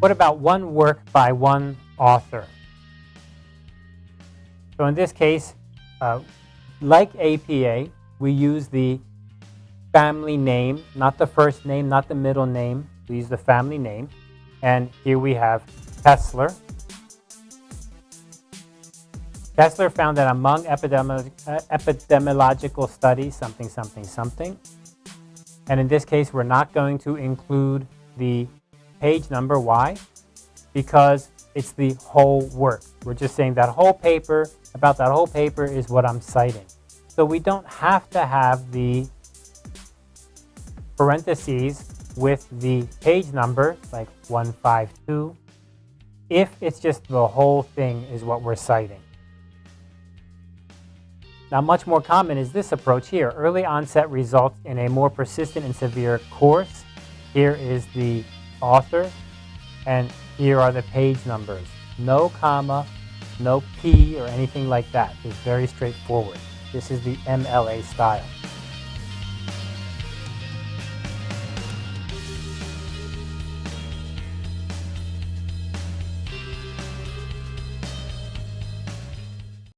What about one work by one author? So in this case, uh, like APA, we use the family name, not the first name, not the middle name. We use the family name. And here we have Kessler. Kessler found that among epidemi uh, epidemiological studies, something, something, something, and in this case, we're not going to include the page number. Why? Because it's the whole work. We're just saying that whole paper, about that whole paper is what I'm citing. So we don't have to have the parentheses with the page number, like 152, if it's just the whole thing is what we're citing. Now, much more common is this approach here. Early onset results in a more persistent and severe course. Here is the author, and here are the page numbers. No comma, no P or anything like that. It's very straightforward. This is the MLA style.